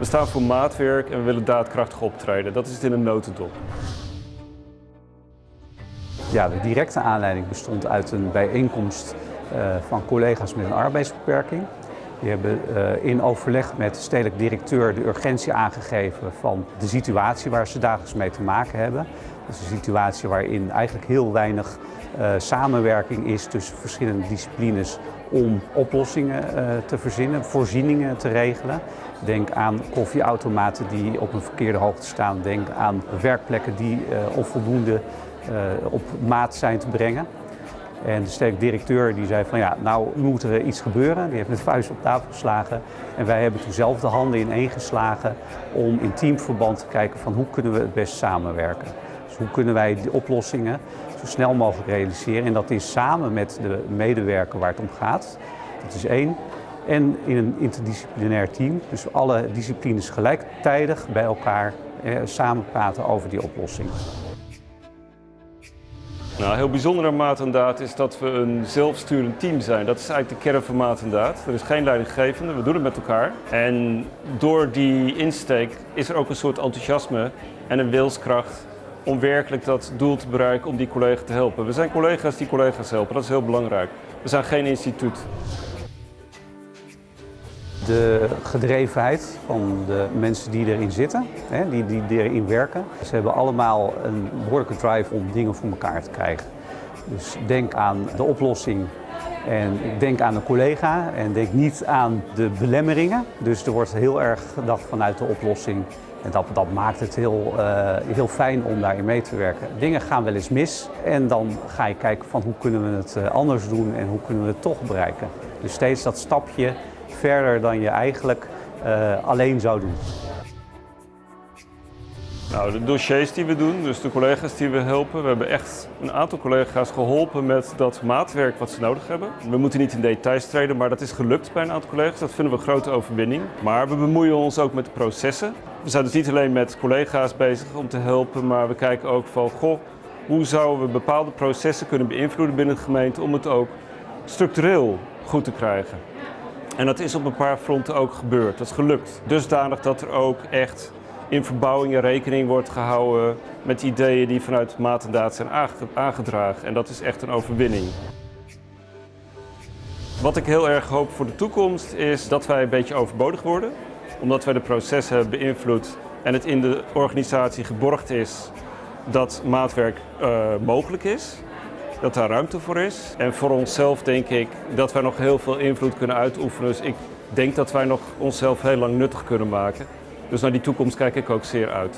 We staan voor maatwerk en we willen daadkrachtig optreden. Dat is het in een notendop. Ja, de directe aanleiding bestond uit een bijeenkomst uh, van collega's met een arbeidsbeperking. Die hebben uh, in overleg met de stedelijk directeur de urgentie aangegeven van de situatie waar ze dagelijks mee te maken hebben. Dat is een situatie waarin eigenlijk heel weinig uh, samenwerking is tussen verschillende disciplines om oplossingen uh, te verzinnen, voorzieningen te regelen. Denk aan koffieautomaten die op een verkeerde hoogte staan. Denk aan werkplekken die onvoldoende op maat zijn te brengen. En de sterk directeur die zei van ja, nou moet er iets gebeuren. Die heeft met vuist op tafel geslagen. En wij hebben toen zelf de handen ineen geslagen om in teamverband te kijken van hoe kunnen we het best samenwerken. Hoe kunnen wij de oplossingen zo snel mogelijk realiseren. En dat is samen met de medewerker waar het om gaat. Dat is één. En in een interdisciplinair team, dus alle disciplines gelijktijdig bij elkaar eh, samen praten over die oplossing. Nou, heel bijzonder aan Maat en Daad is dat we een zelfsturend team zijn. Dat is eigenlijk de kern van Maat en Daad. Er is geen leidinggevende, we doen het met elkaar. En door die insteek is er ook een soort enthousiasme en een wilskracht om werkelijk dat doel te bereiken om die collega te helpen. We zijn collega's die collega's helpen, dat is heel belangrijk. We zijn geen instituut. De gedrevenheid van de mensen die erin zitten, die, die erin werken. Ze hebben allemaal een behoorlijke drive om dingen voor elkaar te krijgen. Dus denk aan de oplossing en denk aan een collega en denk niet aan de belemmeringen. Dus er wordt heel erg gedacht vanuit de oplossing. En dat, dat maakt het heel, uh, heel fijn om daarin mee te werken. Dingen gaan wel eens mis en dan ga je kijken van hoe kunnen we het eh, anders doen en hoe kunnen we het toch bereiken. Dus steeds dat stapje verder dan je eigenlijk uh, alleen zou doen. Nou, de dossiers die we doen, dus de collega's die we helpen, we hebben echt een aantal collega's geholpen met dat maatwerk wat ze nodig hebben. We moeten niet in details treden, maar dat is gelukt bij een aantal collega's. Dat vinden we een grote overwinning. Maar we bemoeien ons ook met de processen. We zijn dus niet alleen met collega's bezig om te helpen, maar we kijken ook van, goh, hoe zouden we bepaalde processen kunnen beïnvloeden binnen de gemeente om het ook structureel goed te krijgen. En dat is op een paar fronten ook gebeurd. Dat is gelukt. Dusdanig dat er ook echt in verbouwingen rekening wordt gehouden met ideeën die vanuit maat en daad zijn aangedragen. En dat is echt een overwinning. Wat ik heel erg hoop voor de toekomst is dat wij een beetje overbodig worden. Omdat wij de processen hebben beïnvloed en het in de organisatie geborgd is dat maatwerk uh, mogelijk is dat daar ruimte voor is. En voor onszelf denk ik dat wij nog heel veel invloed kunnen uitoefenen. Dus ik denk dat wij nog onszelf heel lang nuttig kunnen maken. Dus naar die toekomst kijk ik ook zeer uit.